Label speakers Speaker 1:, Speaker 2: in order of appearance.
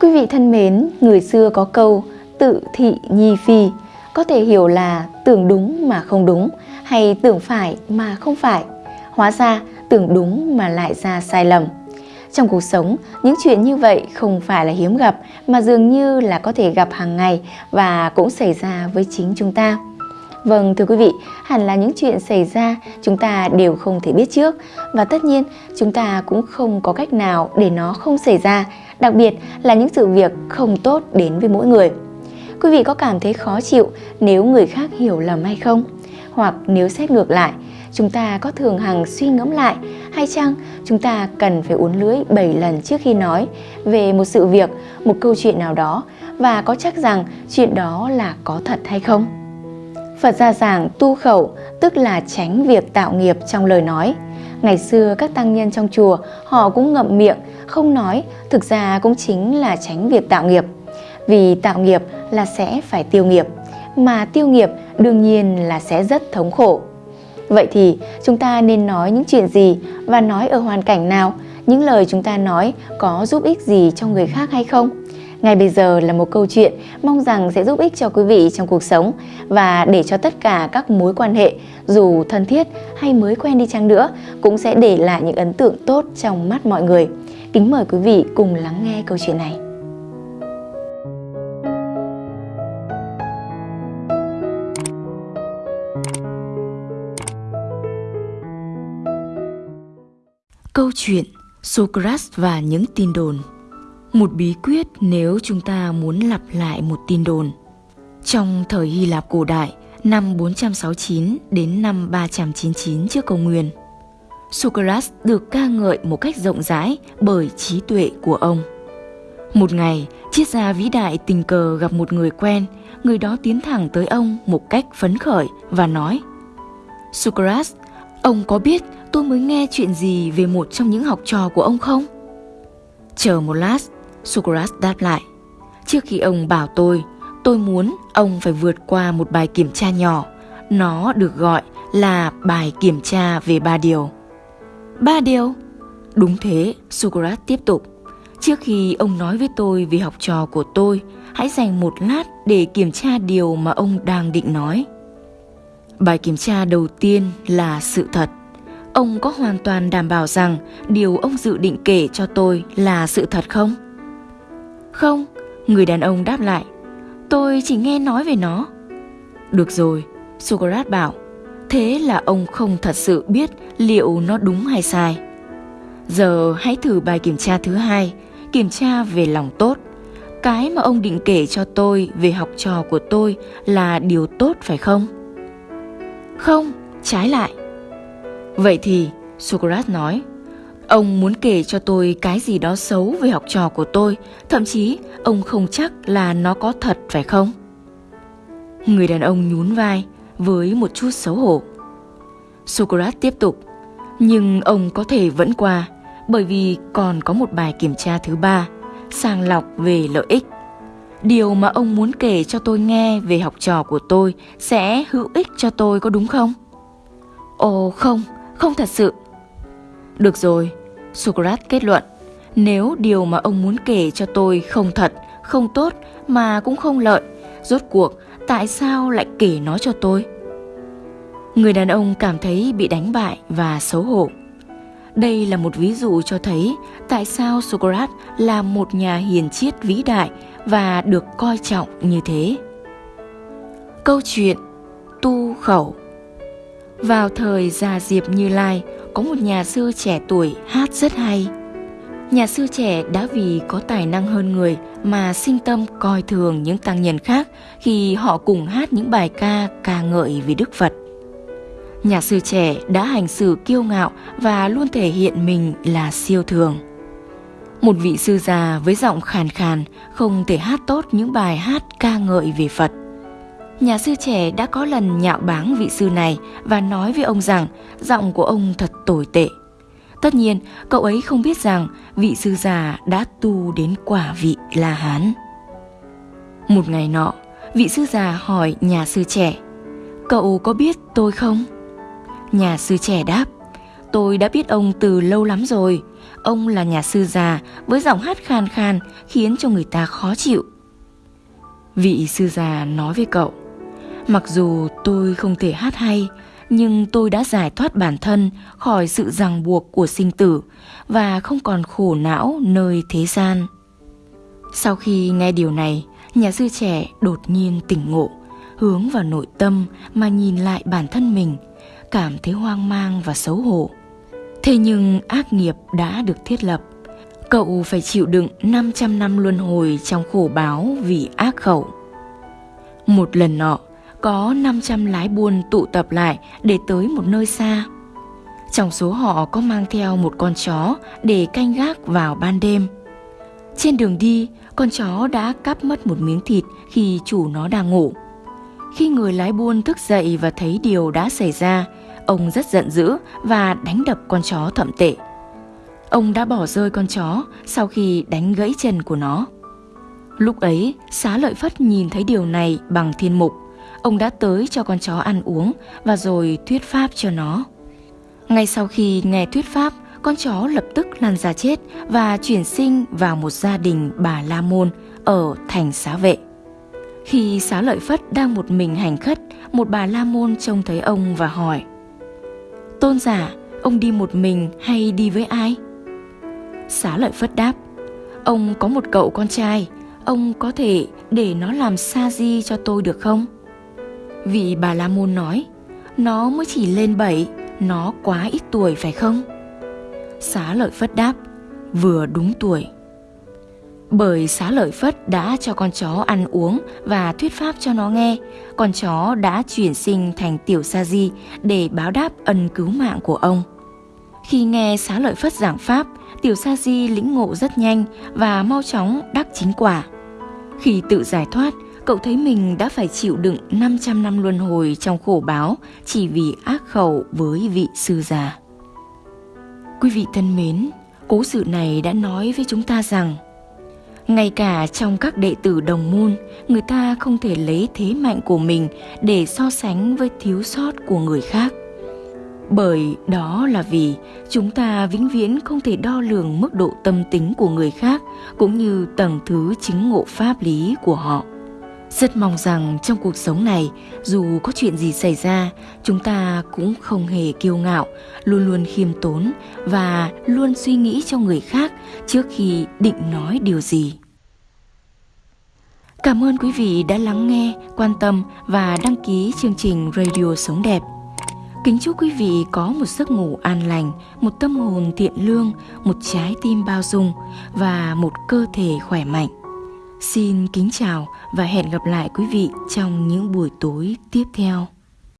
Speaker 1: Quý vị thân mến, người xưa có câu tự thị nhi phi, có thể hiểu là tưởng đúng mà không đúng hay tưởng phải mà không phải. Hóa ra tưởng đúng mà lại ra sai lầm. Trong cuộc sống, những chuyện như vậy không phải là hiếm gặp mà dường như là có thể gặp hàng ngày và cũng xảy ra với chính chúng ta. Vâng thưa quý vị, hẳn là những chuyện xảy ra chúng ta đều không thể biết trước và tất nhiên chúng ta cũng không có cách nào để nó không xảy ra, đặc biệt là những sự việc không tốt đến với mỗi người. Quý vị có cảm thấy khó chịu nếu người khác hiểu lầm hay không? Hoặc nếu xét ngược lại, chúng ta có thường hằng suy ngẫm lại hay chăng chúng ta cần phải uốn lưới 7 lần trước khi nói về một sự việc, một câu chuyện nào đó và có chắc rằng chuyện đó là có thật hay không? Phật gia giảng tu khẩu tức là tránh việc tạo nghiệp trong lời nói. Ngày xưa các tăng nhân trong chùa họ cũng ngậm miệng, không nói, thực ra cũng chính là tránh việc tạo nghiệp. Vì tạo nghiệp là sẽ phải tiêu nghiệp, mà tiêu nghiệp đương nhiên là sẽ rất thống khổ. Vậy thì chúng ta nên nói những chuyện gì và nói ở hoàn cảnh nào? Những lời chúng ta nói có giúp ích gì cho người khác hay không? Ngay bây giờ là một câu chuyện mong rằng sẽ giúp ích cho quý vị trong cuộc sống và để cho tất cả các mối quan hệ dù thân thiết hay mới quen đi chăng nữa cũng sẽ để lại những ấn tượng tốt trong mắt mọi người. Kính mời quý vị cùng lắng nghe câu chuyện này.
Speaker 2: Câu chuyện Socrates và những tin đồn một bí quyết nếu chúng ta muốn lặp lại một tin đồn. Trong thời Hy Lạp cổ đại, năm 469 đến năm 399 trước công nguyên, Socrates được ca ngợi một cách rộng rãi bởi trí tuệ của ông. Một ngày, triết gia vĩ đại tình cờ gặp một người quen, người đó tiến thẳng tới ông một cách phấn khởi và nói Socrates, ông có biết tôi mới nghe chuyện gì về một trong những học trò của ông không? Chờ một lát, Socrates đáp lại. Trước khi ông bảo tôi, tôi muốn ông phải vượt qua một bài kiểm tra nhỏ. Nó được gọi là bài kiểm tra về ba điều. Ba điều? Đúng thế, Socrates tiếp tục. Trước khi ông nói với tôi về học trò của tôi, hãy dành một lát để kiểm tra điều mà ông đang định nói. Bài kiểm tra đầu tiên là sự thật. Ông có hoàn toàn đảm bảo rằng điều ông dự định kể cho tôi là sự thật không? Không, người đàn ông đáp lại. Tôi chỉ nghe nói về nó. Được rồi, Socrates bảo. Thế là ông không thật sự biết liệu nó đúng hay sai. Giờ hãy thử bài kiểm tra thứ hai, kiểm tra về lòng tốt. Cái mà ông định kể cho tôi về học trò của tôi là điều tốt phải không? Không, trái lại. Vậy thì, Socrates nói, Ông muốn kể cho tôi cái gì đó xấu về học trò của tôi, thậm chí ông không chắc là nó có thật phải không? Người đàn ông nhún vai với một chút xấu hổ. Socrates tiếp tục, nhưng ông có thể vẫn qua bởi vì còn có một bài kiểm tra thứ ba, sàng lọc về lợi ích. Điều mà ông muốn kể cho tôi nghe về học trò của tôi sẽ hữu ích cho tôi có đúng không? Ồ không, không thật sự. Được rồi, Socrates kết luận, nếu điều mà ông muốn kể cho tôi không thật, không tốt mà cũng không lợi, rốt cuộc tại sao lại kể nó cho tôi? Người đàn ông cảm thấy bị đánh bại và xấu hổ. Đây là một ví dụ cho thấy tại sao Socrates là một nhà hiền triết vĩ đại và được coi trọng như thế. Câu chuyện Tu khẩu Vào thời già Diệp Như Lai, có một nhà sư trẻ tuổi hát rất hay. Nhà sư trẻ đã vì có tài năng hơn người mà sinh tâm coi thường những tăng nhân khác khi họ cùng hát những bài ca ca ngợi về Đức Phật. Nhà sư trẻ đã hành xử kiêu ngạo và luôn thể hiện mình là siêu thường. Một vị sư già với giọng khàn khàn, không thể hát tốt những bài hát ca ngợi về Phật nhà sư trẻ đã có lần nhạo báng vị sư này và nói với ông rằng giọng của ông thật tồi tệ. Tất nhiên, cậu ấy không biết rằng vị sư già đã tu đến quả vị La Hán. Một ngày nọ, vị sư già hỏi nhà sư trẻ, cậu có biết tôi không? Nhà sư trẻ đáp, tôi đã biết ông từ lâu lắm rồi, ông là nhà sư già với giọng hát khan khan khiến cho người ta khó chịu. Vị sư già nói với cậu, mặc dù tôi không thể hát hay, nhưng tôi đã giải thoát bản thân khỏi sự ràng buộc của sinh tử và không còn khổ não nơi thế gian. Sau khi nghe điều này, nhà sư trẻ đột nhiên tỉnh ngộ, hướng vào nội tâm mà nhìn lại bản thân mình, cảm thấy hoang mang và xấu hổ. Thế nhưng ác nghiệp đã được thiết lập, cậu phải chịu đựng 500 năm luân hồi trong khổ báo vì ác khẩu. Một lần nọ, có 500 lái buôn tụ tập lại để tới một nơi xa. Trong số họ có mang theo một con chó để canh gác vào ban đêm. Trên đường đi, con chó đã cắp mất một miếng thịt khi chủ nó đang ngủ. Khi người lái buôn thức dậy và thấy điều đã xảy ra, ông rất giận dữ và đánh đập con chó thậm tệ. Ông đã bỏ rơi con chó sau khi đánh gãy chân của nó. Lúc ấy, xá lợi Phất nhìn thấy điều này bằng thiên mục. Ông đã tới cho con chó ăn uống và rồi thuyết pháp cho nó. Ngay sau khi nghe thuyết pháp, con chó lập tức lăn ra chết và chuyển sinh vào một gia đình bà La Môn ở thành xá vệ. Khi xá lợi Phất đang một mình hành khất, một bà La Môn trông thấy ông và hỏi Tôn giả, ông đi một mình hay đi với ai? Xá lợi Phất đáp Ông có một cậu con trai, ông có thể để nó làm sa di cho tôi được không? Vị bà La Môn nói Nó mới chỉ lên bảy, nó quá ít tuổi phải không? Xá lợi Phất đáp Vừa đúng tuổi bởi xá lợi Phất đã cho con chó ăn uống và thuyết pháp cho nó nghe, con chó đã chuyển sinh thành tiểu sa di để báo đáp ân cứu mạng của ông. Khi nghe xá lợi Phất giảng pháp, tiểu sa di lĩnh ngộ rất nhanh và mau chóng đắc chính quả. Khi tự giải thoát, cậu thấy mình đã phải chịu đựng 500 năm luân hồi trong khổ báo chỉ vì ác khẩu với vị sư già. Quý vị thân mến, cố sự này đã nói với chúng ta rằng ngay cả trong các đệ tử đồng môn, người ta không thể lấy thế mạnh của mình để so sánh với thiếu sót của người khác. Bởi đó là vì chúng ta vĩnh viễn không thể đo lường mức độ tâm tính của người khác cũng như tầng thứ chính ngộ pháp lý của họ. Rất mong rằng trong cuộc sống này, dù có chuyện gì xảy ra, chúng ta cũng không hề kiêu ngạo, luôn luôn khiêm tốn và luôn suy nghĩ cho người khác trước khi định nói điều gì. Cảm ơn quý vị đã lắng nghe, quan tâm và đăng ký chương trình Radio Sống Đẹp. Kính chúc quý vị có một giấc ngủ an lành, một tâm hồn thiện lương, một trái tim bao dung và một cơ thể khỏe mạnh. Xin kính chào và hẹn gặp lại quý vị trong những buổi tối tiếp theo.